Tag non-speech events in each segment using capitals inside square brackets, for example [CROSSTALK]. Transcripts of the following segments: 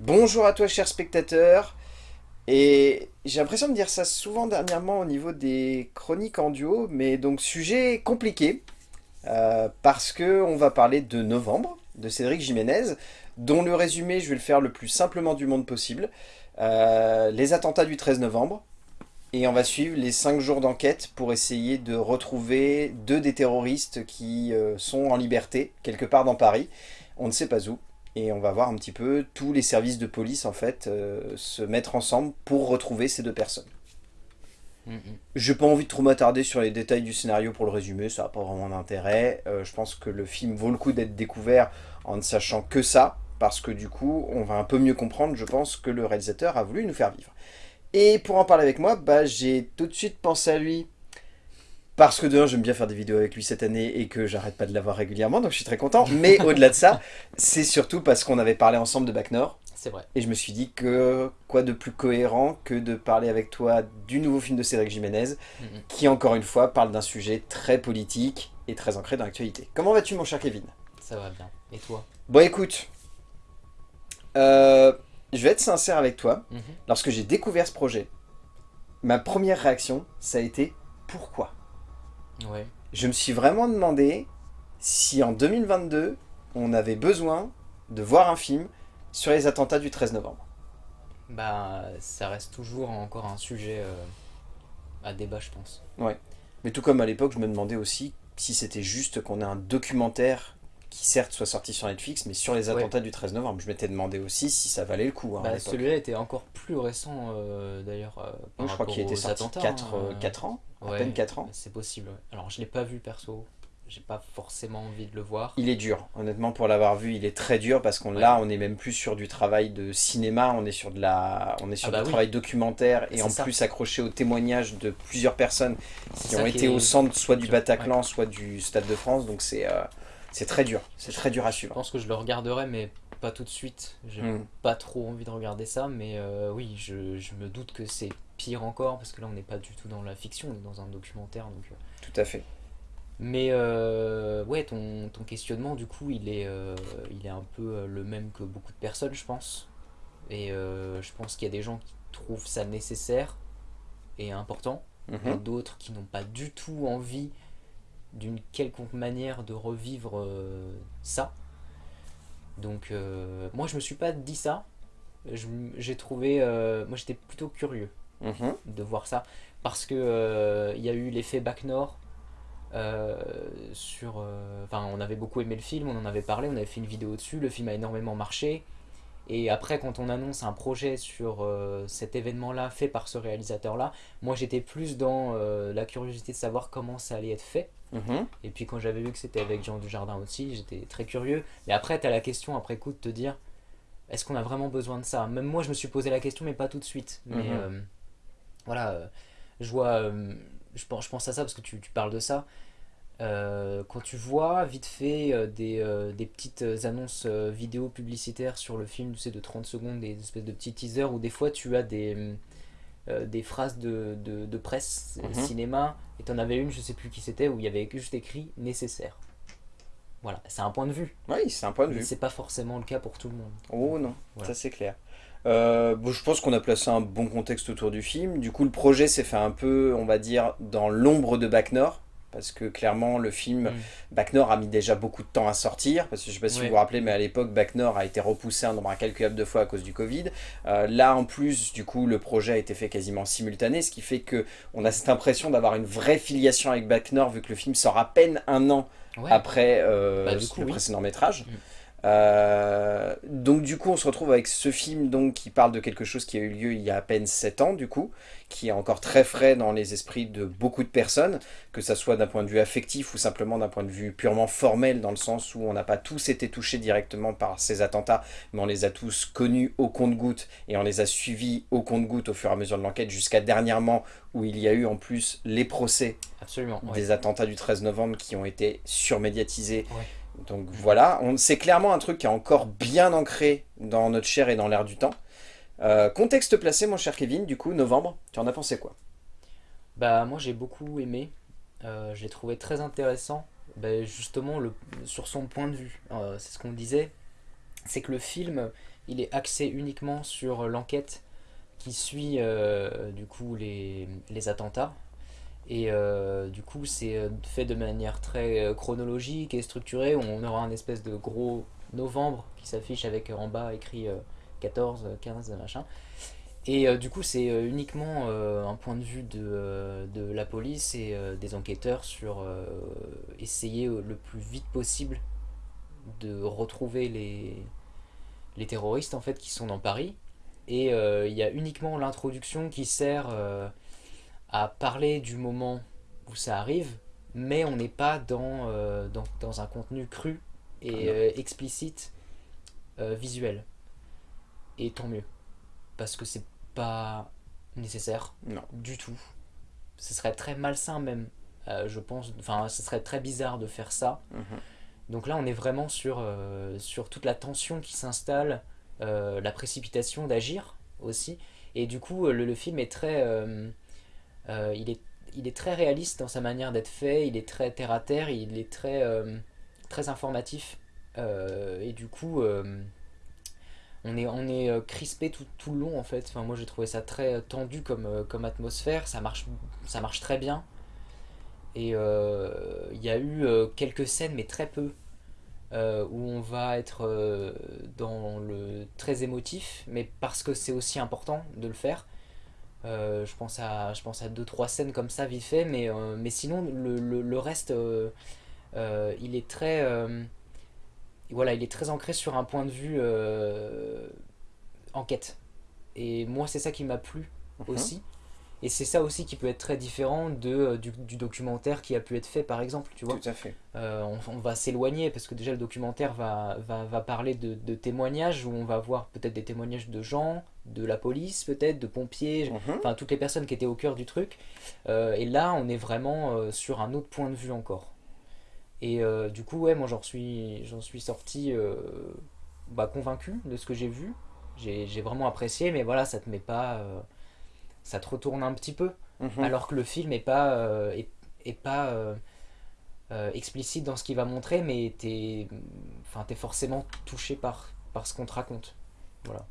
Bonjour à toi chers spectateurs, et j'ai l'impression de dire ça souvent dernièrement au niveau des chroniques en duo, mais donc sujet compliqué, euh, parce que on va parler de Novembre, de Cédric Jiménez, dont le résumé je vais le faire le plus simplement du monde possible, euh, les attentats du 13 novembre, et on va suivre les 5 jours d'enquête pour essayer de retrouver deux des terroristes qui euh, sont en liberté, quelque part dans Paris, on ne sait pas où, et on va voir un petit peu tous les services de police en fait euh, se mettre ensemble pour retrouver ces deux personnes. Je -hmm. J'ai pas envie de trop m'attarder sur les détails du scénario pour le résumer, ça n'a pas vraiment d'intérêt. Euh, je pense que le film vaut le coup d'être découvert en ne sachant que ça, parce que du coup, on va un peu mieux comprendre, je pense, que le réalisateur a voulu nous faire vivre. Et pour en parler avec moi, bah, j'ai tout de suite pensé à lui parce que de j'aime bien faire des vidéos avec lui cette année et que j'arrête pas de l'avoir régulièrement, donc je suis très content. Mais [LAUGHS] au-delà de ça, c'est surtout parce qu'on avait parlé ensemble de Bac Nord. C'est vrai. Et je me suis dit que quoi de plus cohérent que de parler avec toi du nouveau film de Cédric Jiménez, -hmm. qui encore une fois parle d'un sujet très politique et très ancré dans l'actualité. Comment vas-tu mon cher Kevin? Ça va bien. Et toi? Bon écoute, euh, je vais être sincère avec toi. -hmm. Lorsque j'ai découvert ce projet, ma première réaction, ça a été pourquoi? Ouais. Je me suis vraiment demandé si en 2022, on avait besoin de voir un film sur les attentats du 13 novembre. Bah, ça reste toujours encore un sujet euh, à débat, je pense. Ouais. Mais tout comme à l'époque, je me demandais aussi si c'était juste qu'on ait un documentaire qui certes soit sorti sur Netflix, mais sur les attentats ouais. du 13 novembre. Je m'étais demandé aussi si ça valait le coup. Hein, bah, Celui-là était encore plus récent euh, d'ailleurs. Euh, je crois qu'il était sorti 4, hein, 4, ans, à peine 4 ans. C'est possible. Alors je l'ai pas vu perso, j'ai pas forcément envie de le voir. Il est dur, honnêtement pour l'avoir vu, il est très dur parce qu'on là on est même plus sur du travail de cinéma, on est sur de la, on est sur ah bah du oui. travail documentaire et en ça. plus accroché aux témoignages de plusieurs personnes qui ont été au centre soit du. Bataclan, soit du Stade de France, donc c'est euh, c'est très dur, c'est très dur à Je suivre. pense que je le regarderai, mais pas tout de suite. J'ai Mm. pas trop envie de regarder ça, mais euh, oui, je, je me doute que c'est pire encore, parce que là on n'est pas du tout dans la fiction, on est dans un documentaire. Donc, euh. Tout à fait. Mais euh, ouais, ton, ton questionnement, du coup, il est, il est un peu le même que beaucoup de personnes, je pense. Et je pense qu'il y a des gens qui trouvent ça nécessaire et important, et Mhm. d'autres qui n'ont pas du tout envie d'une quelconque manière de revivre euh, ça. Donc euh, moi je me suis pas dit ça. J'ai trouvé, euh, moi j'étais plutôt curieux Mhm. de voir ça parce que il y a eu l'effet Bac Nord sur, enfin on avait beaucoup aimé le film, on en avait parlé, on avait fait une vidéo dessus, le film a énormément marché. Et après, quand on annonce un projet sur euh, cet événement-là fait par ce réalisateur-là, moi j'étais plus dans euh, la curiosité de savoir comment ça allait être fait. Mhm. Et puis quand j'avais vu que c'était avec Jean Dujardin aussi, j'étais très curieux. Mais après, tu as la question après coup de te dire, est-ce qu'on a vraiment besoin de ça? Même moi, je me suis posé la question, mais pas tout de suite. Mais Mhm. euh, voilà, je vois, je pense, je pense à ça parce que tu, tu parles de ça. Euh, quand tu vois vite fait euh, des, euh, des petites annonces vidéo publicitaires sur le film, tu sais, de 30 secondes, des espèces de petits teasers où des fois tu as des, des phrases de, de, de presse, Mhm. cinéma, et t'en avais une, je sais plus qui c'était, où il y avait juste écrit nécessaire. Voilà, c'est un point de vue, Oui, c'est un point de mais vue. c'est pas forcément le cas pour tout le monde. Oh non, Voilà. ça c'est clair. Euh, bon, je pense qu'on a placé un bon contexte autour du film. Du coup, le projet s'est fait un peu, on va dire, dans l'ombre de Bac Nord. Parce que clairement, le film Mm. Bac Nord a mis déjà beaucoup de temps à sortir. Parce que je sais pas si Ouais. vous vous rappelez, mais à l'époque, Bac Nord a été repoussé un nombre incalculable de fois à cause du Covid. Euh, là, en plus, du coup, le projet a été fait quasiment simultané. Ce qui fait que on a cette impression d'avoir une vraie filiation avec Bac Nord, vu que le film sort à peine un an Ouais, après euh, Bah, coup, le oui. précédent métrage. Mm. Euh, donc du coup on se retrouve avec ce film donc qui parle de quelque chose qui a eu lieu il y a à peine 7 ans du coup, qui est encore très frais dans les esprits de beaucoup de personnes, que ça soit d'un point de vue affectif ou simplement d'un point de vue purement formel dans le sens où on n'a pas tous été touchés directement par ces attentats, mais on les a tous connus au compte-gouttes et on les a suivis au compte-gouttes au fur et à mesure de l'enquête jusqu'à dernièrement où il y a eu en plus les procès absolument. ouais. des attentats du 13 novembre qui ont été surmédiatisés. Ouais. Donc voilà, c'est clairement un truc qui est encore bien ancré dans notre chair et dans l'air du temps. Euh, contexte placé, mon cher Kevin, du coup, novembre, tu en as pensé quoi? Bah moi j'ai beaucoup aimé, Euh, je l'ai trouvé très intéressant, bah, justement le, sur son point de vue. Euh, c'est ce qu'on disait, c'est que le film, il est axé uniquement sur l'enquête qui suit du coup les attentats. Et euh, du coup, c'est euh, fait de manière très chronologique et structurée. On aura un espèce de gros novembre qui s'affiche avec en bas écrit 14, 15, machin. Et du coup, c'est uniquement un point de vue de, de la police et des enquêteurs sur essayer le plus vite possible de retrouver les, les terroristes en fait qui sont dans Paris. Et il y a uniquement l'introduction qui sert à parler du moment où ça arrive, mais on n'est pas dans, dans, dans, un contenu cru et ah explicite visuel. Et tant mieux. Parce que c'est pas nécessaire non. du tout. Ce serait très malsain même, euh, je pense. Enfin, ce serait très bizarre de faire ça. Mhm. Donc là, on est vraiment sur, euh, sur toute la tension qui s'installe, euh, la précipitation d'agir aussi. Et du coup, le, le film est très... il, est, il est très réaliste dans sa manière d'être fait, il est très terre-à-terre, il est très, très informatif. et du coup on est, on est euh, crispé tout, tout, le long en fait. Enfin, moi j'ai trouvé ça très euh, tendu comme, euh, comme atmosphère, ça marche, ça marche très bien. Et il y a eu quelques scènes, mais très peu, où on va être dans le très émotif, mais parce que c'est aussi important de le faire. Je pense à je pense à deux trois scènes comme ça vite fait, mais, mais sinon le, le, le reste, il est très voilà, il est très ancré sur un point de vue euh, enquête. Et moi, c'est ça qui m'a plu mhm. aussi. Et c'est ça aussi qui peut être très différent de, euh, du, documentaire qui a pu être fait, par exemple, tu vois. Tout à fait. Euh, on, va s'éloigner, parce que déjà, le documentaire va, va, va parler de, de, témoignages, où on va voir peut-être des témoignages de gens, de la police, peut-être, de pompiers, mhm. enfin, toutes les personnes qui étaient au cœur du truc. et là, on est vraiment sur un autre point de vue encore. Et euh, du coup, ouais, moi j'en suis, suis sorti euh, bah, convaincu de ce que j'ai vu. J'ai vraiment apprécié, mais voilà, ça te met pas. Euh, ça te retourne un petit peu. Mhm. Alors que le film est pas, est, est, pas explicite dans ce qu'il va montrer, mais t'es es forcément touché par, par ce qu'on te raconte. Voilà.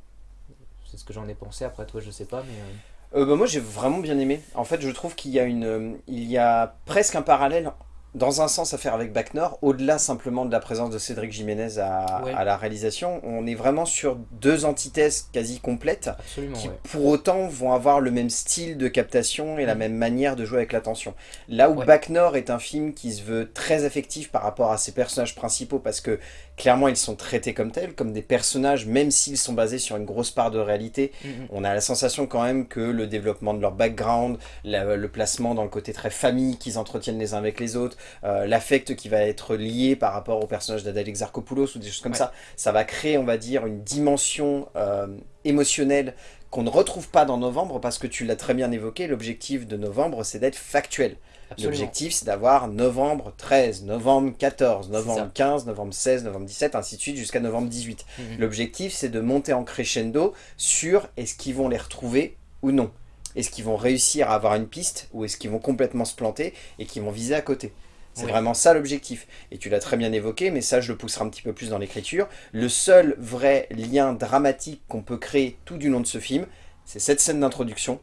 C'est ce que j'en ai pensé. Après, toi, je sais pas, mais. bah, moi j'ai vraiment bien aimé. En fait je trouve qu'il y, a une, il y a presque un parallèle dans un sens à faire avec Bac Nord, au-delà simplement de la présence de Cédric Jiménez à, la réalisation, on est vraiment sur deux antithèses quasi complètes qui pour autant vont avoir le même style de captation et la mm. même manière de jouer avec l'attention. Là où Bac Nord est un film qui se veut très affectif par rapport à ses personnages principaux parce que clairement ils sont traités comme tels, comme des personnages, même s'ils sont basés sur une grosse part de réalité. Mm, mm. On a la sensation quand même que le développement de leur background, le placement dans le côté très famille qu'ils entretiennent les uns avec les autres, euh, l'affect qui va être lié par rapport au personnage d'Adèle Exarchopoulos ou des choses comme ça, ça va créer, on va dire, une dimension euh, émotionnelle qu'on ne retrouve pas dans novembre parce que tu l'as très bien évoqué, l'objectif de novembre c'est d'être factuel. L'objectif, c'est d'avoir novembre 13, novembre 14, novembre 15, novembre 16, novembre 17, ainsi de suite, jusqu'à novembre 18. Mhm. L'objectif, c'est de monter en crescendo sur est-ce qu'ils vont les retrouver ou non. Est-ce qu'ils vont réussir à avoir une piste ou est-ce qu'ils vont complètement se planter et qu'ils vont viser à côté c'est vraiment ça l'objectif. Et tu l'as très bien évoqué, mais ça je le pousserai un petit peu plus dans l'écriture. Le seul vrai lien dramatique qu'on peut créer tout du long de ce film, c'est cette scène d'introduction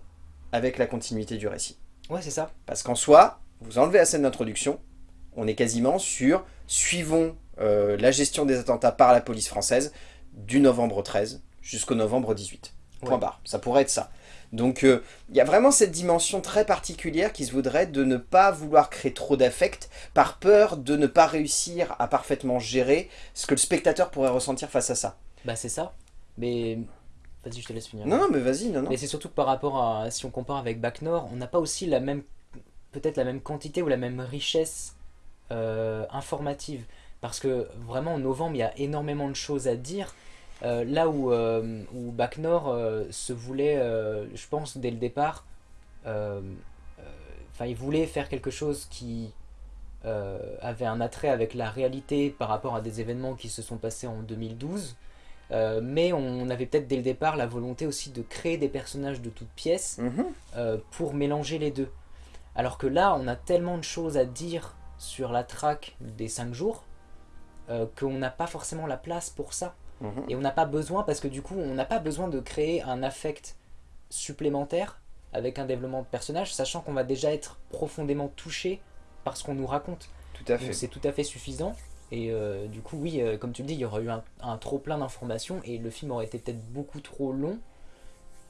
avec la continuité du récit. Ouais, c'est ça. Parce qu'en soi, vous enlevez la scène d'introduction, on est quasiment sur suivons euh, la gestion des attentats par la police française du novembre 13 jusqu'au novembre 18. Point barre. Ça pourrait être ça. Donc euh, il y a vraiment cette dimension très particulière qui se voudrait de ne pas vouloir créer trop d'affect par peur de ne pas réussir à parfaitement gérer ce que le spectateur pourrait ressentir face à ça. Bah c'est ça. Mais Vas-y, je te laisse finir. Non, non mais vas-y, non, non. Mais c'est surtout que par rapport à, si on compare avec Bac Nord, on n'a pas aussi la même, peut-être la même quantité ou la même richesse euh, informative. Parce que vraiment, en novembre, il y a énormément de choses à dire. Euh, là où, euh, où Bac Nord se voulait, je pense, dès le départ, enfin, il voulait faire quelque chose qui avait un attrait avec la réalité par rapport à des événements qui se sont passés en 2012. Euh, mais on avait peut-être dès le départ la volonté aussi de créer des personnages de toutes pièces mhm. euh, pour mélanger les deux. Alors que là, on a tellement de choses à dire sur la traque des 5 jours euh, qu'on n'a pas forcément la place pour ça. Mhm. Et on n'a pas besoin, parce que du coup, on n'a pas besoin de créer un affect supplémentaire avec un développement de personnage, sachant qu'on va déjà être profondément touché par ce qu'on nous raconte. Tout à fait. C'est tout à fait suffisant. Et euh, du coup, oui, euh, comme tu le dis, il y aurait eu un, un trop plein d'informations et le film aurait été peut-être beaucoup trop long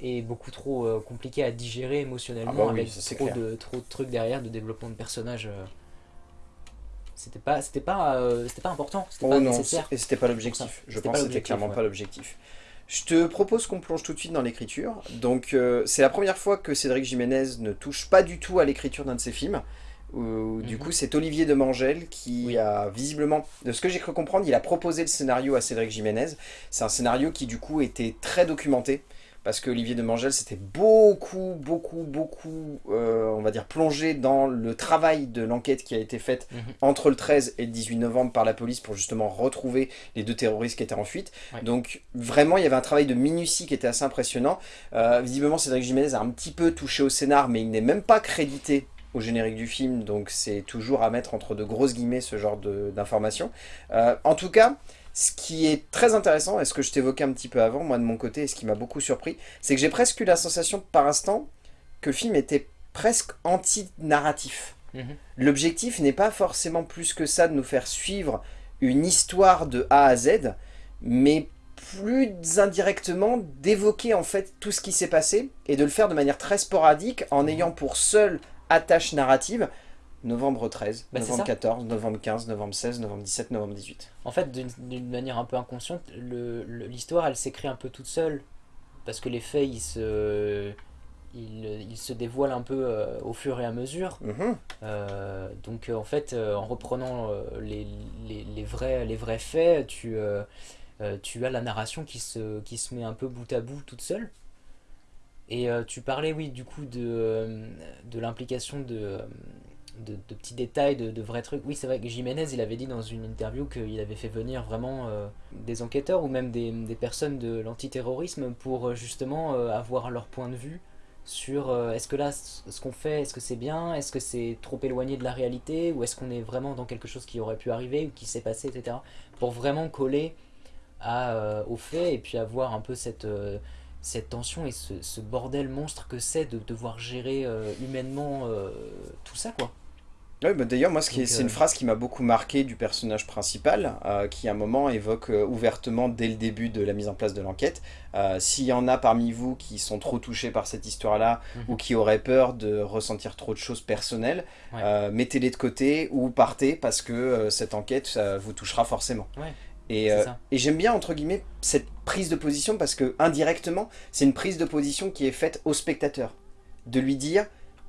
et beaucoup trop euh, compliqué à digérer émotionnellement Ah bah oui, avec ça, trop de, trop de trucs derrière, de développement de personnages. C'était pas, c'était pas, c'était pas important, c'était Oh pas non, nécessaire. et c'était pas l'objectif. Je pense que c'était clairement ouais. pas l'objectif. Je te propose qu'on plonge tout de suite dans l'écriture. Donc c'est la première fois que Cédric Jiménez ne touche pas du tout à l'écriture d'un de ses films. Où, Du Mhm. coup c'est Olivier de Mangel qui Oui. a visiblement, de ce que j'ai cru comprendre, il a proposé le scénario à Cédric Jiménez. C'est un scénario qui du coup était très documenté. Parce que Olivier de Mangel s'était beaucoup, beaucoup, beaucoup, euh, on va dire, plongé dans le travail de l'enquête qui a été faite Mhm. entre le 13 et le 18 novembre par la police pour justement retrouver les deux terroristes qui étaient en fuite. Ouais. Donc vraiment, il y avait un travail de minutie qui était assez impressionnant. Euh, visiblement, Cédric Jiménez a un petit peu touché au scénar, mais il n'est même pas crédité au générique du film, donc c'est toujours à mettre entre de grosses guillemets ce genre d'informations. Euh, en tout cas, ce qui est très intéressant, et ce que je t'évoquais un petit peu avant, moi de mon côté, et ce qui m'a beaucoup surpris, c'est que j'ai presque eu la sensation par instant que le film était presque anti-narratif. Mhm. L'objectif n'est pas forcément plus que ça de nous faire suivre une histoire de A à Z, mais plus indirectement d'évoquer en fait tout ce qui s'est passé et de le faire de manière très sporadique en ayant pour seule attache narrative novembre 13, Bah, novembre ça. 14, novembre 15, novembre 16, novembre 17, novembre 18. En fait, d'une manière un peu inconsciente, l'histoire, elle s'écrit un peu toute seule. Parce que les faits, ils se, ils, ils se dévoilent un peu euh, au fur et à mesure. Mhm. Euh, donc, euh, en fait, euh, en reprenant les, les, les vrais, les vrais faits, tu, tu as la narration qui se, qui se met un peu bout à bout toute seule. Et euh, tu parlais, oui, du coup, de, euh, de l'implication de, euh, de, de petits détails, de, de vrais trucs. Oui, c'est vrai que Jiménez, il avait dit dans une interview qu'il avait fait venir vraiment des enquêteurs ou même des, des personnes de l'antiterrorisme pour justement avoir leur point de vue sur est-ce que là, ce qu'on fait, est-ce que c'est bien, est-ce que c'est trop éloigné de la réalité? Ou est-ce qu'on est vraiment dans quelque chose qui aurait pu arriver ou qui s'est passé, etc. Pour vraiment coller à, aux faits et puis avoir un peu cette... euh, cette tension et ce, ce bordel monstre que c'est de devoir gérer euh, humainement euh, tout ça quoi. Oui, bah d'ailleurs, moi, ce c'est euh, une phrase qui m'a beaucoup marqué du personnage principal, euh, qui à un moment évoque euh, ouvertement dès le début de la mise en place de l'enquête. euh, S'il y en a parmi vous qui sont trop touchés par cette histoire-là, Mhm. ou qui auraient peur de ressentir trop de choses personnelles, Ouais. euh, mettez-les de côté ou partez parce que euh, cette enquête ça vous touchera forcément. Ouais, Et, euh, et j'aime bien, entre guillemets, cette prise de position parce que, indirectement, c'est une prise de position qui est faite au spectateur. De lui dire,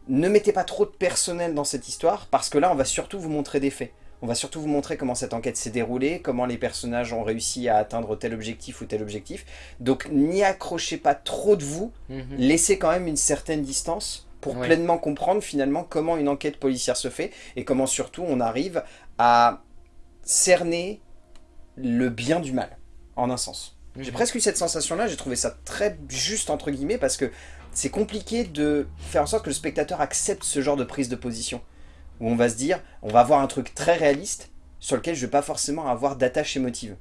ne mettez pas trop de personnel dans cette histoire parce que là, on va surtout vous montrer des faits. On va surtout vous montrer comment cette enquête s'est déroulée, comment les personnages ont réussi à atteindre tel objectif ou tel objectif. Donc, n'y accrochez pas trop de vous, Mhm. laissez quand même une certaine distance pour pleinement comprendre finalement comment une enquête policière se fait et comment surtout on arrive à cerner le bien du mal, en un sens. J'ai Mhm. presque eu cette sensation-là, j'ai trouvé ça très juste entre guillemets parce que c'est compliqué de faire en sorte que le spectateur accepte ce genre de prise de position. Où on va se dire, on va avoir un truc très réaliste sur lequel je vais pas forcément avoir d'attache émotive.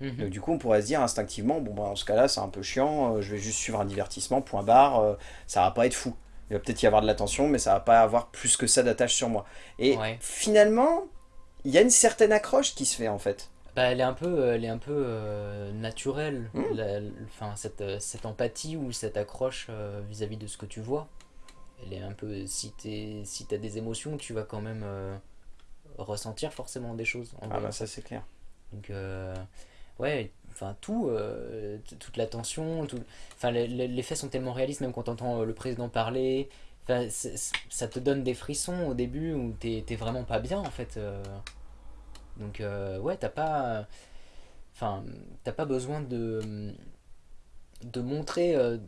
Mhm. Donc du coup, on pourrait se dire instinctivement, bon bah dans ce cas-là, c'est un peu chiant, euh, je vais juste suivre un divertissement, point barre, euh, ça va pas être fou. Il va peut-être y avoir de l'attention, mais ça va pas avoir plus que ça d'attache sur moi. Et Ouais. finalement, il y a une certaine accroche qui se fait en fait. Bah, elle est un peu, euh, elle est un peu euh, naturelle, la- enfin, cette, euh, cette empathie ou cette accroche euh, vis-à-vis de ce que tu vois. Elle est un peu, si t'es, si t'as des émotions, tu vas quand même euh, ressentir forcément des choses. en Ah bah ça. c'est clair. Donc, ouais, enfin, tout, toute la tension, tout, enfin, les, faits sont tellement réalistes, même quand t'entends le président parler, ça te donne des frissons au début où t'es vraiment pas bien, en fait. Donc, euh, ouais, t'as pas, enfin, t'as pas besoin de, de montrer euh,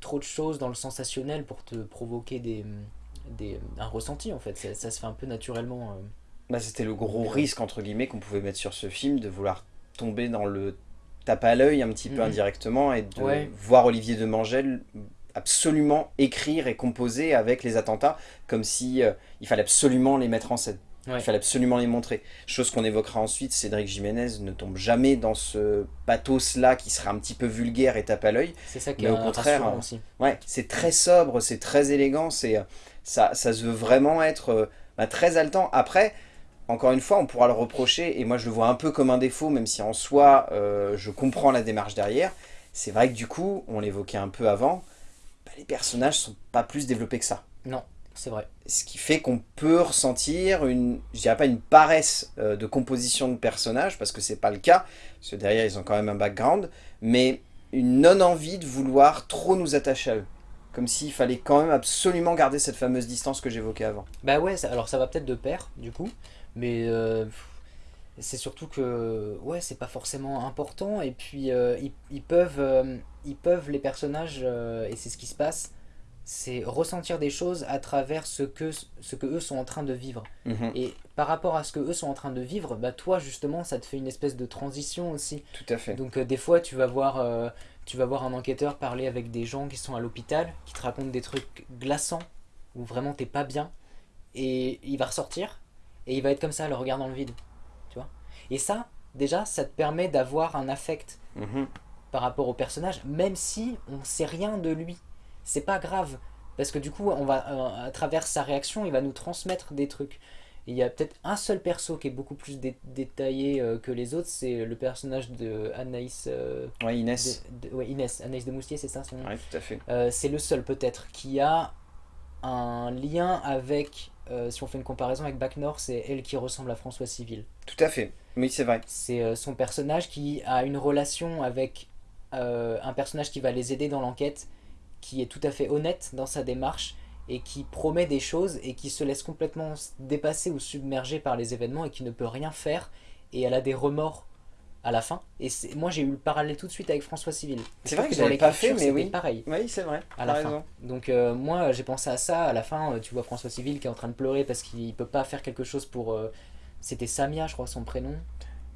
trop de choses dans le sensationnel pour te provoquer des, des, un ressenti, en fait. Ça, ça se fait un peu naturellement. euh. Bah, c'était le gros risque entre guillemets qu'on pouvait mettre sur ce film, de vouloir tomber dans le tape à l'œil un petit peu Mhm. indirectement et de Ouais. voir Olivier de Mangel absolument écrire et composer avec les attentats comme si euh, il fallait absolument les mettre en scène. Il fallait absolument les montrer. Chose qu'on évoquera ensuite, Cédric Jiménez ne tombe jamais dans ce pathos-là qui serait un petit peu vulgaire et tape à l'œil. C'est ça qui est au contraire, aussi. Ouais, c'est très sobre, c'est très élégant, c'est ça, ça se veut vraiment être euh, bah, très haletant. Après, encore une fois, on pourra le reprocher, et moi je le vois un peu comme un défaut, même si en soi, euh, je comprends la démarche derrière. C'est vrai que du coup, on l'évoquait un peu avant, bah, les personnages sont pas plus développés que ça. Non, c'est vrai. Ce qui fait qu'on peut ressentir une, je dirais pas une paresse euh, de composition de personnages, parce que c'est pas le cas, parce que derrière ils ont quand même un background, mais une non-envie de vouloir trop nous attacher à eux. Comme s'il fallait quand même absolument garder cette fameuse distance que j'évoquais avant. Bah ouais, alors ça va peut-être de pair, du coup, mais euh, c'est surtout que, ouais, c'est pas forcément important, et puis euh, ils, peuvent, ils peuvent, les personnages, et c'est ce qui se passe, c'est ressentir des choses à travers ce que, ce que eux sont en train de vivre. Mhm. Et par rapport à ce que eux sont en train de vivre, bah toi justement ça te fait une espèce de transition aussi. Tout à fait. Donc euh, des fois tu vas voir euh, tu vas voir un enquêteur parler avec des gens qui sont à l'hôpital, qui te racontent des trucs glaçants où vraiment t'es pas bien et il va ressortir et il va être comme ça le regard dans le vide, tu vois. Et ça déjà ça te permet d'avoir un affect mhm. par rapport au personnage même si on sait rien de lui c'est pas grave. Parce que du coup, on va, euh, à travers sa réaction, il va nous transmettre des trucs. il y a peut-être un seul perso qui est beaucoup plus détaillé euh, que les autres, c'est le personnage de Anaïs... Euh, ouais, Inès. ouais, Inès. Anaïs de Moustier, c'est ça son nom? Ouais, tout à fait. c'est le seul peut-être qui a un lien avec... si on fait une comparaison avec Bac Nord, c'est elle qui ressemble à François Civil. Tout à fait. Oui, c'est vrai. C'est son personnage qui a une relation avec un personnage qui va les aider dans l'enquête qui est tout à fait honnête dans sa démarche et qui promet des choses et qui se laisse complètement dépasser ou submerger par les événements et qui ne peut rien faire et elle a des remords à la fin. Et moi j'ai eu le parallèle tout de suite avec François Civil. C'est vrai que j'avais pas fait mais oui. pareil. Oui c'est vrai. À la fin. Donc euh, moi j'ai pensé à ça à la fin. Euh, tu vois François Civil qui est en train de pleurer parce qu'il peut pas faire quelque chose pour. Euh, c'était Samia je crois son prénom.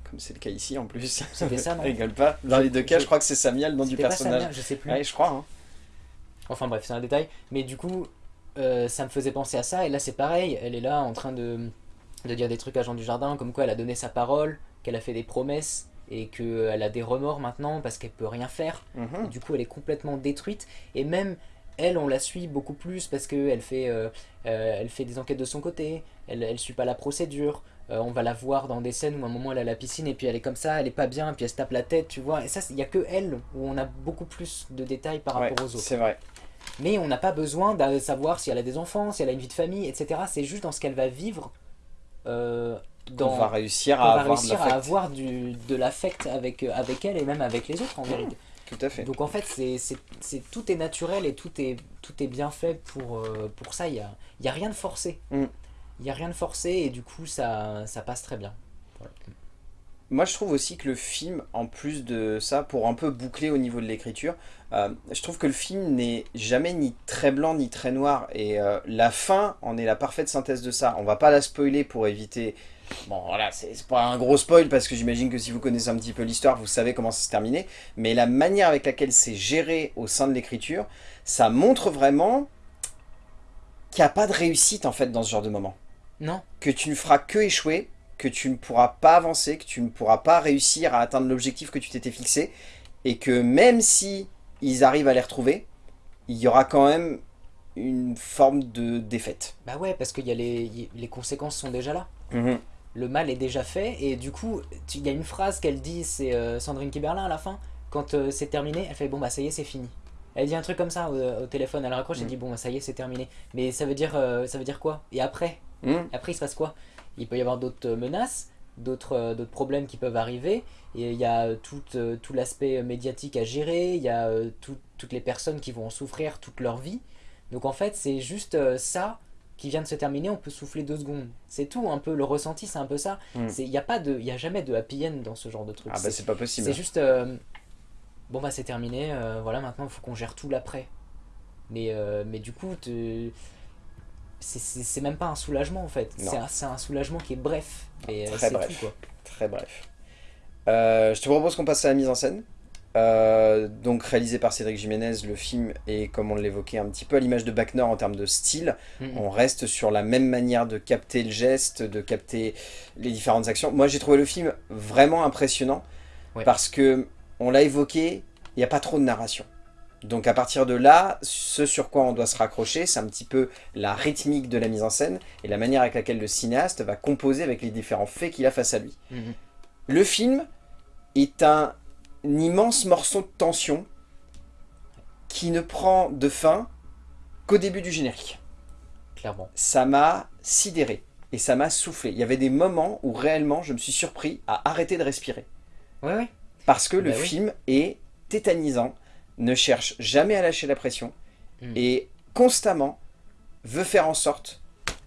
Comme c'est le cas ici en plus. C'était ça non [LAUGHS] Rigole pas. Dans les deux cas je crois que c'est Samia le nom du personnage. Samia, je sais plus. Ouais je crois. Hein. Enfin bref, c'est un détail. Mais du coup, euh, ça me faisait penser à ça. Et là, c'est pareil. Elle est là en train de, de dire des trucs à Jean du Jardin, comme quoi elle a donné sa parole, qu'elle a fait des promesses et qu'elle a des remords maintenant parce qu'elle peut rien faire. Mhm. Du coup, elle est complètement détruite. Et même elle, on la suit beaucoup plus parce qu'elle fait, euh, euh, elle fait des enquêtes de son côté. Elle ne suit pas la procédure. On va la voir dans des scènes où à un moment elle a la piscine et puis elle est comme ça, elle est pas bien, puis elle se tape la tête, tu vois. Et ça, il n'y a que elle où on a beaucoup plus de détails par rapport aux autres. C'est vrai. Mais on n'a pas besoin de savoir si elle a des enfants, si elle a une vie de famille, etc. C'est juste dans ce qu'elle va vivre. Euh, dans, on va réussir à avoir, réussir à avoir du, de l'affect avec, euh, avec elle et même avec les autres en vérité. Tout à fait. Donc en fait, c'est tout est naturel et tout est, tout est bien fait pour, euh, pour ça. Il n'y a, y a rien de forcé. Mm. Il n'y a rien de forcé et du coup, ça, ça passe très bien. Moi, je trouve aussi que le film, en plus de ça, pour un peu boucler au niveau de l'écriture, euh, je trouve que le film n'est jamais ni très blanc ni très noir. Et euh, la fin en est la parfaite synthèse de ça. On va pas la spoiler pour éviter... Bon, voilà, c'est pas un gros spoil parce que j'imagine que si vous connaissez un petit peu l'histoire, vous savez comment ça se terminer. Mais la manière avec laquelle c'est géré au sein de l'écriture, ça montre vraiment qu'il n'y a pas de réussite en fait dans ce genre de moment. Non. Que tu ne feras que échouer que tu ne pourras pas avancer, que tu ne pourras pas réussir à atteindre l'objectif que tu t'étais fixé, et que même si ils arrivent à les retrouver, il y aura quand même une forme de défaite. Bah ouais, parce que y a les, les conséquences sont déjà là. Mhm. Le mal est déjà fait, et du coup, il y a une phrase qu'elle dit, c'est euh, Sandrine Kiberlin à la fin, quand euh, c'est terminé, elle fait « bon bah ça y est, c'est fini ». Elle dit un truc comme ça au, téléphone, elle raccroche, elle mhm. dit « bon bah ça y est, c'est terminé ». Mais ça veut dire, euh, ça veut dire quoi? Et après? Mhm. Après il se passe quoi? Il peut y avoir d'autres menaces, euh, d'autres problèmes qui peuvent arriver. Et il y a tout, euh, tout l'aspect médiatique à gérer, il y a euh, toutes les personnes qui vont en souffrir toute leur vie. Donc en fait, c'est juste ça qui vient de se terminer, on peut souffler deux secondes. C'est tout, un peu, le ressenti, c'est un peu ça. Mm. Il n'y a, pas de, y a jamais de happy end dans ce genre de truc. Ah bah c'est pas possible. C'est juste, bon bah c'est terminé, voilà, maintenant il faut qu'on gère tout l'après. Mais, mais du coup, c'est même pas un soulagement en fait. C'est un, soulagement qui est bref. Et Très bref. Tout, quoi. Très bref. Euh, je te propose qu'on passe à la mise en scène. euh, donc réalisé par Cédric Jiménez, le film est, comme on l'évoquait, un petit peu à l'image de Back North en termes de style. Mhm. On reste sur la même manière de capter le geste, de capter les différentes actions. Moi, j'ai trouvé le film vraiment impressionnant Ouais. parce que, on l'a évoqué, il n'y a pas trop de narration. Donc à partir de là, ce sur quoi on doit se raccrocher, c'est un petit peu la rythmique de la mise en scène et la manière avec laquelle le cinéaste va composer avec les différents faits qu'il a face à lui. Mhm. Le film est un immense morceau de tension qui ne prend de fin qu'au début du générique. Clairement. Ça m'a sidéré et ça m'a soufflé. Il y avait des moments où réellement je me suis surpris à arrêter de respirer. Ouais, ouais. Parce que le Bah oui. film est tétanisant, ne cherche jamais à lâcher la pression Mm. et constamment veut faire en sorte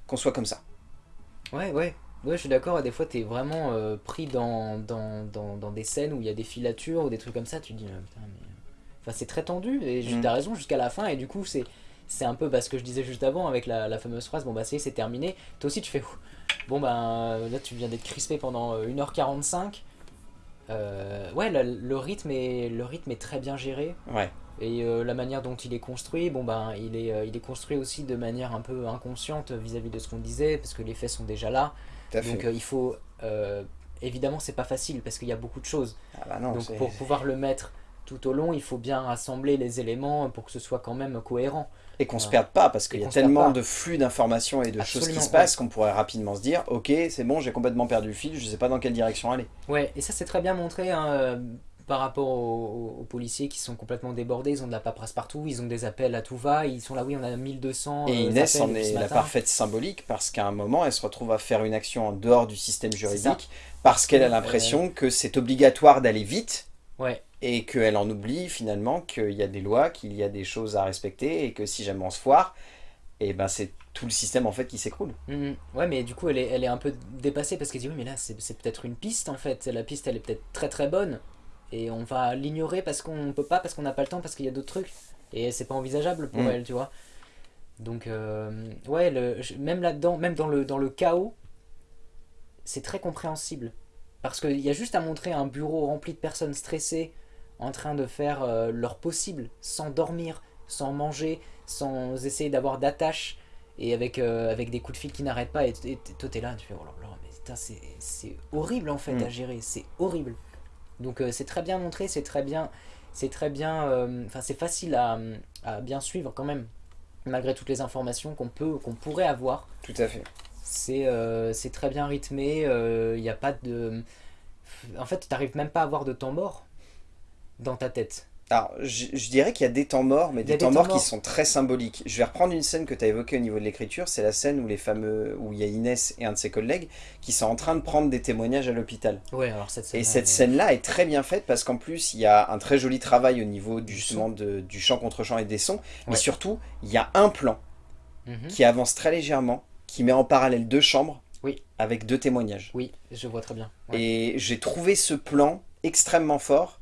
qu'on soit comme ça. Ouais, ouais. Ouais, je suis d'accord, des fois t'es vraiment euh, pris dans, dans, dans, dans des scènes où il y a des filatures ou des trucs comme ça, tu te dis, euh, putain, mais... Enfin, c'est très tendu, et ju- Mm. t'as raison jusqu'à la fin, et du coup, c'est c'est un peu bah, ce que je disais juste avant avec la, la fameuse phrase, bon bah ça y est, c'est terminé. Toi aussi, tu fais, bon bah là, tu viens d'être crispé pendant euh, 1h45. Euh, ouais, le, le rythme est, le rythme est très bien géré. Ouais, Et euh, la manière dont il est construit, bon ben, il est, euh, il est construit aussi de manière un peu inconsciente vis-à-vis de ce qu'on disait, parce que les faits sont déjà là. tout à fait. Donc il faut... évidemment, c'est pas facile, parce qu'il y a beaucoup de choses. ah bah non, Donc pour pouvoir le mettre tout au long, il faut bien rassembler les éléments pour que ce soit quand même cohérent. Et qu'on se Ouais. perde pas, parce qu'il Et y a tellement de flux d'informations et de choses qui se passent qu'on pourrait rapidement se dire, ok, c'est bon, j'ai complètement perdu le fil, je sais pas dans quelle direction aller. Ouais, et ça c'est très bien montré hein, euh, par rapport aux, policiers qui sont complètement débordés, ils ont de la paperasse partout, ils ont des appels à tout va, ils sont là, oui, on a 1200 Et euh, Inès appels en est la parfaite symbolique parce qu'à un moment, elle se retrouve à faire une action en dehors du système juridique parce qu'elle a Euh, l'impression que c'est obligatoire d'aller vite Ouais, et qu'elle en oublie finalement qu'il y a des lois, qu'il y a des choses à respecter et que si jamais on se foire, et ben c'est tout le système en fait qui s'écroule. Mhm. Ouais, mais du coup, elle est, elle est un peu dépassée parce qu'elle dit oui, mais là, c'est peut-être une piste en fait. La piste, elle est peut-être très très bonne et on va l'ignorer parce qu'on peut pas, parce qu'on n'a pas le temps, parce qu'il y a d'autres trucs et c'est pas envisageable pour Mhm. elle, tu vois. Donc, euh, ouais, le, même là-dedans, même dans le, dans le chaos, c'est très compréhensible parce qu'il y a juste à montrer un bureau rempli de personnes stressées en train de faire euh, leur possible sans dormir, sans manger, sans essayer d'avoir d'attache et avec, euh, avec des coups de fil qui n'arrêtent pas et, et toi t'es là tu fais oh là là mais putain, c'est horrible en fait Mm. à gérer c'est horrible donc euh, c'est très bien montré c'est très bien c'est très bien enfin c'est facile à, à bien suivre quand même malgré toutes les informations qu'on peut qu'on pourrait avoir Tout à fait. C'est euh, c'est très bien rythmé il n'y a pas de en fait t'arrives même pas à avoir de temps mort dans ta tête Alors, je, je dirais qu'il y a des temps morts, mais des, des temps temps morts morts. qui sont très symboliques. Je vais reprendre une scène que tu as évoquée au niveau de l'écriture, c'est la scène où les fameux, où il y a Inès et un de ses collègues qui sont en train de prendre des témoignages à l'hôpital. ouais alors cette scène Et cette scène-là est très bien faite parce qu'en plus, il y a un très joli travail au niveau du, justement de- du chant contre chant et des sons. Mais surtout, il y a un plan qui avance très légèrement, qui met en parallèle deux chambres Oui. avec deux témoignages. oui je vois très bien Ouais. Et j'ai trouvé ce plan extrêmement fort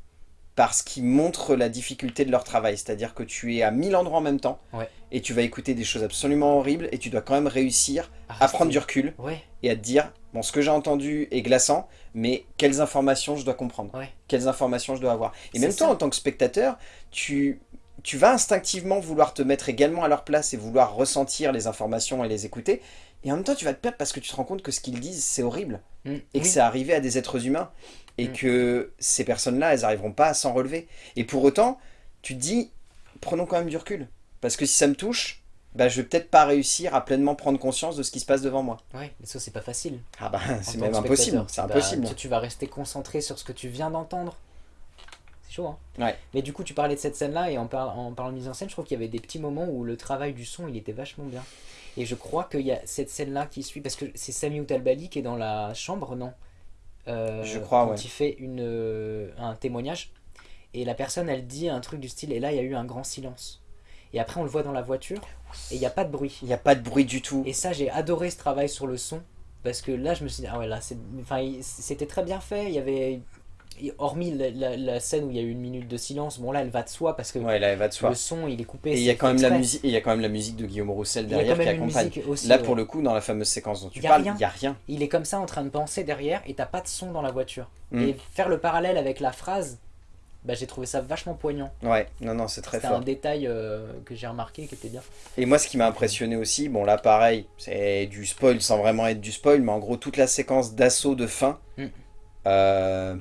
parce qu'il montre la difficulté de leur travail. C'est-à-dire que tu es à mille endroits en même temps Ouais. et tu vas écouter des choses absolument horribles et tu dois quand même réussir à prendre du recul ouais et à te dire, bon, ce que j'ai entendu est glaçant, mais quelles informations je dois comprendre? Ouais. Quelles informations je dois avoir? Et même toi, en tant que spectateur, tu, tu vas instinctivement vouloir te mettre également à leur place et vouloir ressentir les informations et les écouter. Et en même temps, tu vas te perdre parce que tu te rends compte que ce qu'ils disent, c'est horrible. Mm. Et que c'est arrivé à des êtres humains. Et Mm. que ces personnes-là, elles n'arriveront pas à s'en relever. Et pour autant, tu te dis, prenons quand même du recul. Parce que si ça me touche, bah, je vais peut-être pas réussir à pleinement prendre conscience de ce qui se passe devant moi. Ouais, mais ça c'est pas facile. Ah bah, c'est même impossible. C'est impossible. tu vas rester concentré sur ce que tu viens d'entendre. Chaud, hein Ouais. Mais du coup, tu parlais de cette scène-là, et en, par- en parlant de mise en scène, je trouve qu'il y avait des petits moments où le travail du son, il était vachement bien. Et je crois qu'il y a cette scène-là qui suit, parce que c'est Sami Outalbali qui est dans la chambre, non? Euh, Je crois, quand ouais. il fait une, euh, un témoignage, et la personne, elle dit un truc du style, et là, il y a eu un grand silence. Et après, on le voit dans la voiture, et il n'y a pas de bruit. Il n'y a pas de bruit du tout. Et ça, j'ai adoré ce travail sur le son. Parce que là, je me suis dit, ah ouais, là, enfin, c'était très bien fait. Il y avait. Hormis la, la- la scène où il y a eu une minute de silence, bon là, elle va de soi parce que Ouais, là, elle va de soi. le son, il est coupé. Et il y a c'est quand même la musique, il y a quand même la musique de Guillaume Roussel y derrière qui accompagne. aussi. Là, ouais. pour le coup, dans la fameuse séquence dont tu y parles, il n'y a rien. Il est comme ça en train de penser derrière et t'as pas de son dans la voiture. Mm. Et faire le parallèle avec la phrase bah, j'ai trouvé ça vachement poignant. Ouais, non, non, c'est très fort. un détail euh, que j'ai remarqué qui était bien. Et moi, ce qui m'a impressionné aussi, bon là pareil, c'est du spoil sans vraiment être du spoil, mais en gros toute la séquence d'assaut de fin, Mm. euh,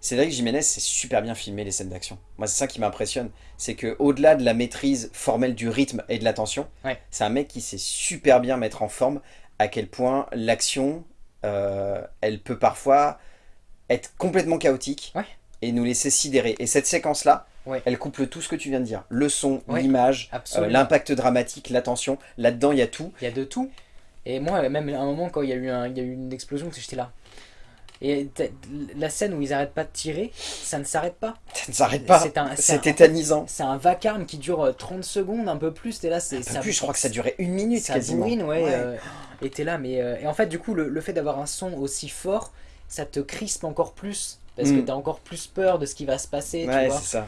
Cédric Jiménez, c'est super bien filmé les scènes d'action. Moi, c'est ça qui m'impressionne, c'est que au-delà de la maîtrise formelle du rythme et de la tension, Ouais. c'est un mec qui sait super bien mettre en forme à quel point l'action, euh, elle peut parfois être complètement chaotique Ouais. et nous laisser sidérer. Et cette séquence-là, Ouais. elle couple tout ce que tu viens de dire. Le son, l'image, euh, l'impact dramatique, la tension. Là-dedans, il y a tout. Il y a de tout. Et moi, même à un moment, quand il y a eu, un- il y a eu une explosion, j'étais là. Et la scène où ils arrêtent pas de tirer, ça ne s'arrête pas. Ça ne s'arrête pas. C'est tétanisant. C'est un vacarme qui dure euh, 30 secondes, un peu plus. T'es là, c'est plus, je crois que ça durait une minute ça quasiment. bourrine, ouais. Ouais. euh, et t'es là, mais. euh, et en fait, du coup, le, le fait d'avoir un son aussi fort, ça te crispe encore plus. Parce que Mm. t'as encore plus peur de ce qui va se passer, tu Ouais, vois. c'est ça.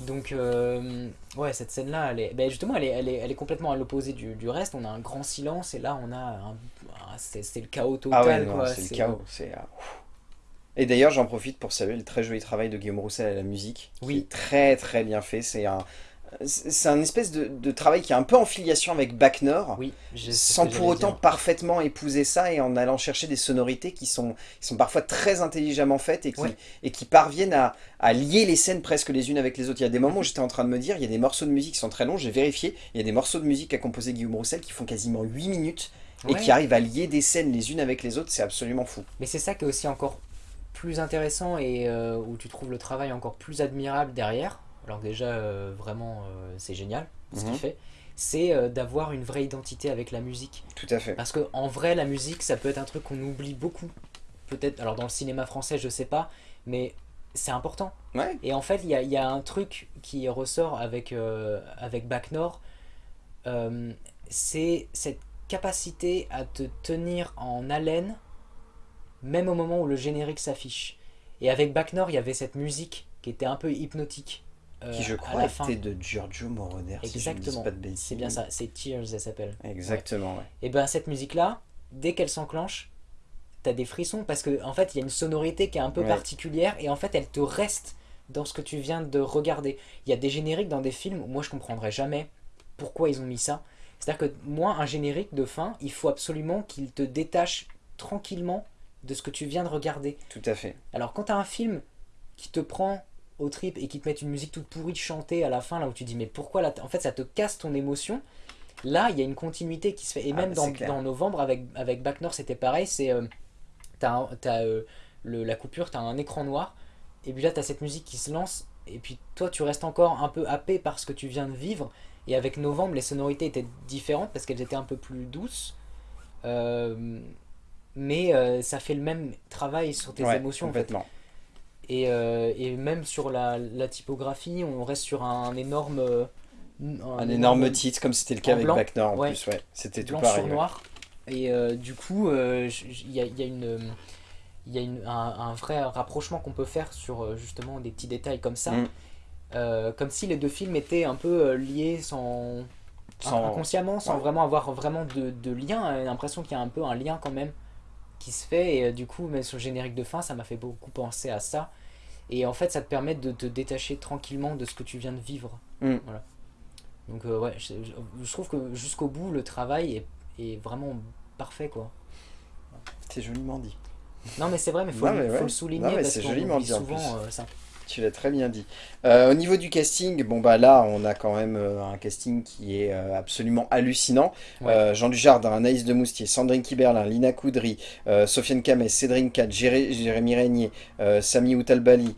Donc, euh, ouais, cette scène-là, elle est, ben justement, elle est, elle, est, elle est complètement à l'opposé du, du reste. On a un grand silence et là, on a un. un- c'est le chaos total, Ah ouais, c'est le chaos. c'est, ah. Et d'ailleurs, j'en profite pour saluer le très joli travail de Guillaume Roussel à la musique. qui Oui. est très très bien fait. C'est un, c'est un espèce de, de travail qui est un peu en filiation avec Bac Nord. Oui, sans pour autant dire. parfaitement épouser ça et en allant chercher des sonorités qui sont, qui sont parfois très intelligemment faites et qui, Ouais. et qui parviennent à, à lier les scènes presque les unes avec les autres. Il y a des moments où j'étais en train de me dire, il y a des morceaux de musique qui sont très longs, j'ai vérifié, il y a des morceaux de musique qu'a composé Guillaume Roussel qui font quasiment 8 minutes et Ouais. qui arrivent à lier des scènes les unes avec les autres, c'est absolument fou. Mais c'est ça qui est aussi encore plus intéressant et euh, où tu trouves le travail encore plus admirable derrière. Alors déjà, euh, vraiment, euh, c'est génial ce Mhm. qu'il fait. C'est d'avoir une vraie identité avec la musique. Tout à fait. Parce que en vrai, la musique, ça peut être un truc qu'on oublie beaucoup. Peut-être, alors dans le cinéma français, je sais pas, mais c'est important. Ouais, Et en fait, il y y a un truc qui ressort avec, avec Bac Nord, c'est cette capacité à te tenir en haleine, même au moment où le générique s'affiche. Et avec Bac Nord, il y avait cette musique qui était un peu hypnotique. euh, qui je à crois la fin. était de Giorgio Moroder, si Exactement. bêtises. C'est bien ça, c'est Tears, elle s'appelle. Exactement, ouais. Et ben cette musique-là, dès qu'elle s'enclenche, t'as des frissons parce que en fait il y a une sonorité qui est un peu Ouais. particulière et en fait elle te reste dans ce que tu viens de regarder. Il y a des génériques dans des films où moi je comprendrais jamais pourquoi ils ont mis ça. C'est-à-dire que moi un générique de fin, il faut absolument qu'il te détache tranquillement de ce que tu viens de regarder. Tout à fait. Alors quand t'as un film qui te prend au trip et qui te met une musique toute pourrie chantée à la fin là où tu dis mais pourquoi là en fait ça te casse ton émotion. Là il y a une continuité qui se fait. Et Ah, même dans, novembre avec avec Back North c'était pareil c'est euh, t'as euh, le, la coupure t'as un écran noir et puis là t'as cette musique qui se lance et puis toi tu restes encore un peu happé par ce que tu viens de vivre. Et avec novembre les sonorités étaient différentes parce qu'elles étaient un peu plus douces. Euh, mais euh, ça fait le même travail sur tes Ouais, émotions en fait. Et, euh, et même sur la, la typographie, on reste sur un énorme. euh, Un, énorme titre, comme c'était le cas avec blanc, en ouais. plus, ouais. C'était tout pareil. sur noir. Et euh, du coup, il y, a, il y a une. Il y a une- un, un vrai rapprochement qu'on peut faire sur justement des petits détails comme ça. Mm. Comme si les deux films étaient un peu liés sans, Sans- inconsciemment, sans ouais. vraiment avoir vraiment de, de lien. J'ai l'impression qu'il y a un peu un lien quand même qui se fait. Et euh, du coup, même sur le générique de fin, ça m'a fait beaucoup penser à ça. Et en fait, ça te permet de te détacher tranquillement de ce que tu viens de vivre. Mm. Voilà. Donc, euh, ouais, je, trouve que jusqu'au bout, le travail est, est vraiment parfait, quoi. C'est joliment dit. Non, mais c'est vrai, mais faut, Non, le- mais faut ouais. le souligner Non, parce qu'on oublie souvent euh, ça. Tu l'as très bien dit. Euh, au niveau du casting, bon bah là on a quand même euh, un casting qui est euh, absolument hallucinant. Ouais. Jean Dujardin, Anaïs de Moustier, Sandrine Kiberlin, Lina Coudry, Sofiane Kames, Cédrine Jéré- Jérémy Régnier, Sami Outalbali,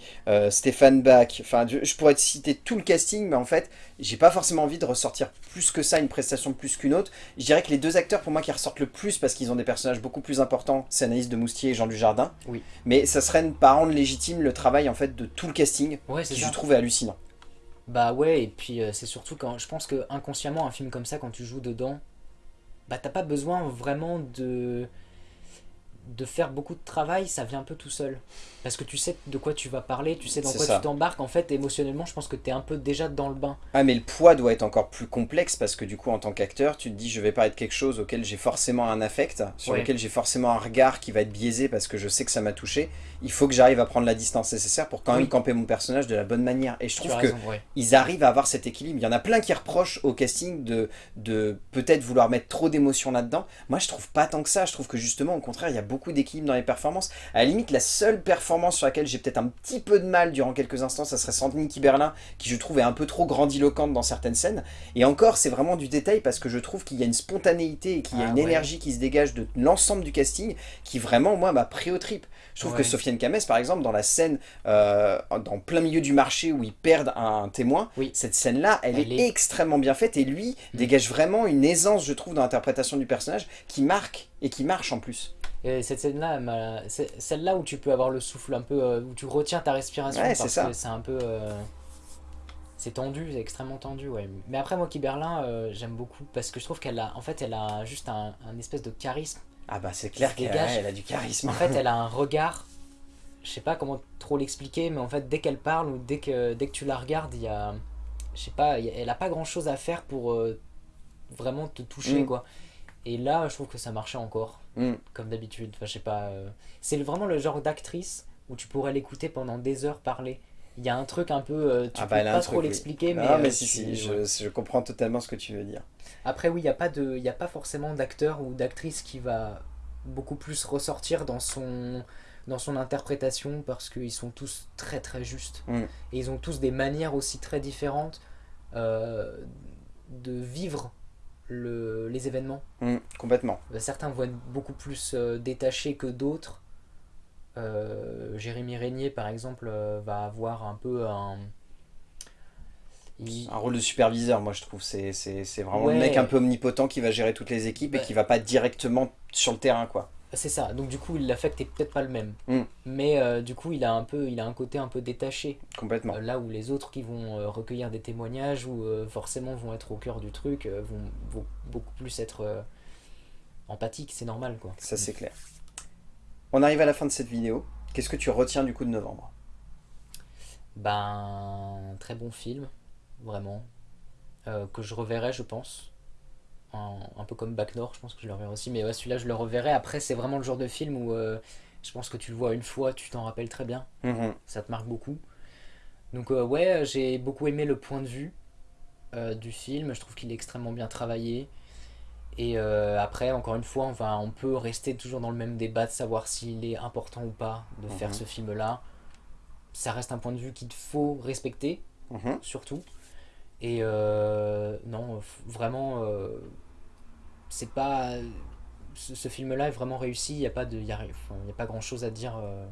Stéphane Bach. Enfin, je, pourrais te citer tout le casting, mais en fait, j'ai pas forcément envie de ressortir plus que ça, une prestation plus qu'une autre. Je dirais que les deux acteurs pour moi qui ressortent le plus parce qu'ils ont des personnages beaucoup plus importants, c'est Anaïs de Moustier et Jean Dujardin. Oui. Mais ça serait ne pas rendre légitime le travail en fait de tout le casting Ouais, c'est qui ça. je trouve est hallucinant. Bah ouais, et puis euh, c'est surtout quand je pense que inconsciemment, un film comme ça, quand tu joues dedans, bah t'as pas besoin vraiment de de faire beaucoup de travail, ça vient un peu tout seul. Parce que tu sais de quoi tu vas parler, tu sais dans quoi ça. tu t'embarques. En fait, émotionnellement, je pense que tu es un peu déjà dans le bain. Ah mais le poids doit être encore plus complexe parce que du coup en tant qu'acteur tu te dis je vais parler de quelque chose auquel j'ai forcément un affect, sur Ouais. lequel j'ai forcément un regard qui va être biaisé parce que je sais que ça m'a touché. Il faut que j'arrive à prendre la distance nécessaire pour quand même camper mon personnage de la bonne manière. Et je trouve ouais. ils arrivent à avoir cet équilibre. Il y en a plein qui reprochent au casting de, de peut-être vouloir mettre trop d'émotions là-dedans. Moi, je trouve pas tant que ça. Je trouve que justement, au contraire, il y a beaucoup d'équilibre dans les performances. À la limite, la seule performance sur laquelle j'ai peut-être un petit peu de mal durant quelques instants, ça serait Sandrine Kiberlin, qui je trouve est un peu trop grandiloquente dans certaines scènes. Et encore, c'est vraiment du détail parce que je trouve qu'il y a une spontanéité et qu'il y a Ah une ouais. énergie qui se dégage de l'ensemble du casting qui vraiment, moi, m'a pris au trip. Je trouve que. Sofiane Kames, par exemple, dans la scène, euh, dans plein milieu du marché où ils perdent un témoin, Oui. cette scène-là, elle, Elle est, est- extrêmement bien faite et lui Mm. dégage vraiment une aisance, je trouve, dans l'interprétation du personnage qui marque et qui marche en plus. Et cette scène-là, celle-là où tu peux avoir le souffle un peu, euh, où tu retiens ta respiration Ouais, c'est parce ça. que c'est un peu, euh, c'est tendu, c'est extrêmement tendu, ouais. Mais après moi, Kiberlin, euh, j'aime beaucoup parce que je trouve qu'elle a, en fait, elle a juste un, un espèce de charisme. Ah bah c'est clair qu'elle dégage. elle a du charisme. En fait, elle a [LAUGHS] un regard. Je sais pas comment trop l'expliquer, mais en fait, dès qu'elle parle ou dès que dès que tu la regardes, il y a, je sais pas, y a- elle a pas grand chose à faire pour euh, vraiment te toucher, Mm. quoi. Et là, je trouve que ça marchait encore Mm. comme d'habitude. Enfin, je sais pas. euh, C'est vraiment le genre d'actrice où tu pourrais l'écouter pendant des heures parler. Il y a un truc un peu. euh, tu Ah peux bah a pas trop oui. l'expliquer, mais. Ah mais euh, si, tu- si, je, comprends totalement ce que tu veux dire. Après, oui, il n'y a, pas de- y a pas forcément d'acteur ou d'actrice qui va beaucoup plus ressortir dans son, dans son interprétation parce qu'ils sont tous très très justes. Mm. Et ils ont tous des manières aussi très différentes euh, de vivre le, les événements. Mm, complètement. Euh, Certains vont être beaucoup plus euh, détachés que d'autres. Euh, Jérémy Régnier, par exemple, euh, va avoir un peu un. il- Un rôle de superviseur, moi je trouve, c'est vraiment Ouais. le mec un peu omnipotent qui va gérer toutes les équipes et Bah. qui va pas directement sur le terrain quoi. C'est ça. Donc du coup, l'affect est peut-être pas le même. Mm. Mais euh, du coup, il a un peu, il a un côté un peu détaché. Complètement. Euh, là où les autres qui vont euh, recueillir des témoignages ou forcément vont être au cœur du truc, vont, vont beaucoup plus être empathiques. C'est normal, quoi. Ça c'est clair. On arrive à la fin de cette vidéo. Qu'est-ce que tu retiens du coup de novembre? Ben, très bon film, vraiment. Que je reverrai, je pense. Un, un peu comme Back North, je pense que je le reverrai aussi. Mais ouais, celui-là, je le reverrai. Après, c'est vraiment le genre de film où euh, je pense que tu le vois une fois, tu t'en rappelles très bien. Mhm. ça te marque beaucoup. Donc euh, ouais, j'ai beaucoup aimé le point de vue euh, du film, je trouve qu'il est extrêmement bien travaillé. Et après, encore une fois, on, va, on peut rester toujours dans le même débat de savoir s'il est important ou pas de faire Mhm. ce film-là. Ça reste un point de vue qu'il faut respecter, Mhm. surtout. Et euh, non, vraiment, euh, c'est pas... Ce, ce film-là est vraiment réussi, il n'y a pas de... il y a, enfin, il y a pas grand-chose à dire... euh,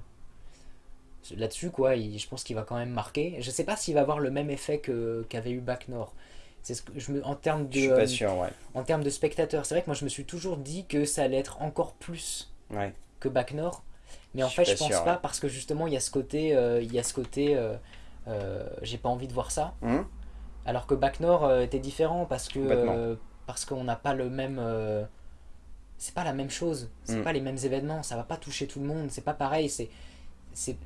là-dessus quoi il- je pense qu'il va quand même marquer je sais pas s'il va avoir le même effet que qu'avait eu Back North c'est ce que je me en termes Je suis de pas sûr, ouais. en termes de spectateurs c'est vrai que moi je me suis toujours dit que ça allait être encore plus ouais. que Back North mais en Je fait je pense sûr, pas ouais. parce que justement il y a ce côté il y a ce côté j'ai pas envie de voir ça Mhm. Alors que Back North euh, était différent parce que euh, parce qu'on n'a pas le même euh, c'est pas la même chose. C'est Mm. pas les mêmes événements. Ça va pas toucher tout le monde. C'est pas pareil. C'est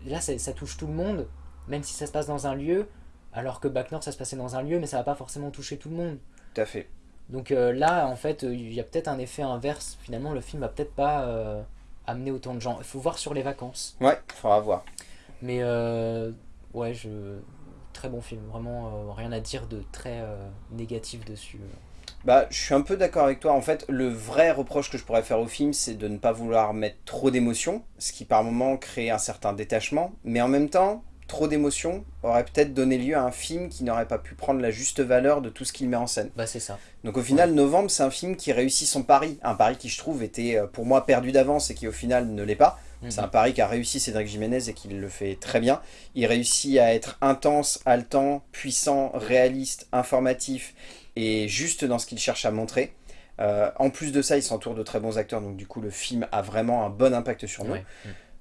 là ça touche tout le monde même si ça se passe dans un lieu alors que Back North ça se passait dans un lieu mais ça va pas forcément toucher tout le monde. Tout à fait. donc euh, là en fait il y a peut-être un effet inverse. Finalement le film va peut-être pas euh, amener autant de gens. Il faut voir sur les vacances. Ouais, faudra voir. mais euh, ouais je très bon film vraiment euh, rien à dire de très euh, négatif dessus Bah, je suis un peu d'accord avec toi. En fait, le vrai reproche que je pourrais faire au film, c'est de ne pas vouloir mettre trop d'émotions, ce qui par moment crée un certain détachement. Mais en même temps, trop d'émotions aurait peut-être donné lieu à un film qui n'aurait pas pu prendre la juste valeur de tout ce qu'il met en scène. bah c'est ça Donc au final, Novembre, c'est un film qui réussit son pari. Un pari qui, je trouve, était euh, pour moi perdu d'avance et qui au final ne l'est pas. C'est un pari qu'a réussi Cédric Jiménez et qu'il le fait très bien. Il réussit à être intense, haletant, puissant, réaliste, informatif et juste dans ce qu'il cherche à montrer. Euh, en plus de ça, il s'entoure de très bons acteurs, donc du coup le film a vraiment un bon impact sur nous. Ouais.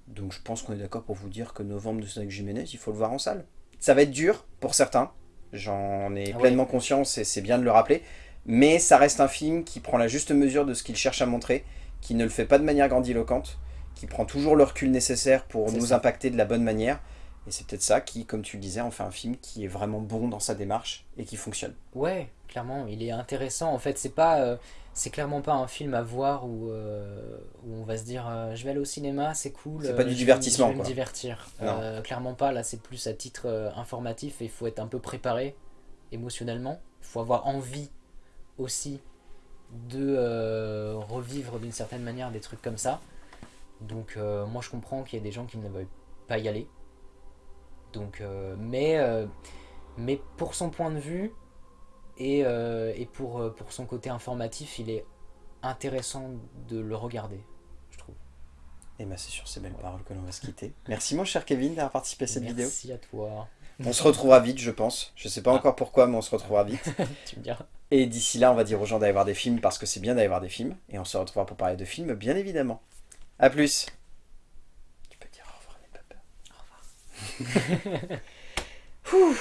Donc je pense qu'on est d'accord pour vous dire que Novembre de Cédric Jiménez, il faut le voir en salle. Ça va être dur pour certains, j'en ai Ah pleinement conscience et c'est bien de le rappeler, mais ça reste un film qui prend la juste mesure de ce qu'il cherche à montrer, qui ne le fait pas de manière grandiloquente, qui prend toujours le recul nécessaire pour nous ça. impacter de la bonne manière. Et c'est peut-être ça qui, comme tu le disais, en fait un film qui est vraiment bon dans sa démarche et qui fonctionne. Ouais, clairement, il est intéressant. En fait, c'est pas, euh, c'est clairement pas un film à voir où, euh, où on va se dire, euh, je vais aller au cinéma, c'est cool. C'est pas du je vais- divertissement, Je vais me divertir. Clairement pas. Là, c'est plus à titre informatif et il faut être un peu préparé émotionnellement. Il faut avoir envie aussi de revivre d'une certaine manière des trucs comme ça. Donc, euh, moi, je comprends qu'il y ait des gens qui ne veulent pas y aller. Donc, euh, mais, euh, mais pour son point de vue, et, et pour, pour son côté informatif, il est intéressant de le regarder, je trouve. Et ben c'est sur ces belles paroles que l'on va se quitter. Merci mon cher Kevin d'avoir participé à cette vidéo. Merci à toi. On se retrouvera vite, je pense. Je sais pas Ah. encore pourquoi, mais on se retrouvera vite. [LAUGHS] Tu me diras. Et d'ici là, on va dire aux gens d'aller voir des films parce que c'est bien d'aller voir des films. Et on se retrouvera pour parler de films, bien évidemment. A plus. Tu peux dire au revoir, n'aie pas peur. Au revoir. [LAUGHS] Ouh.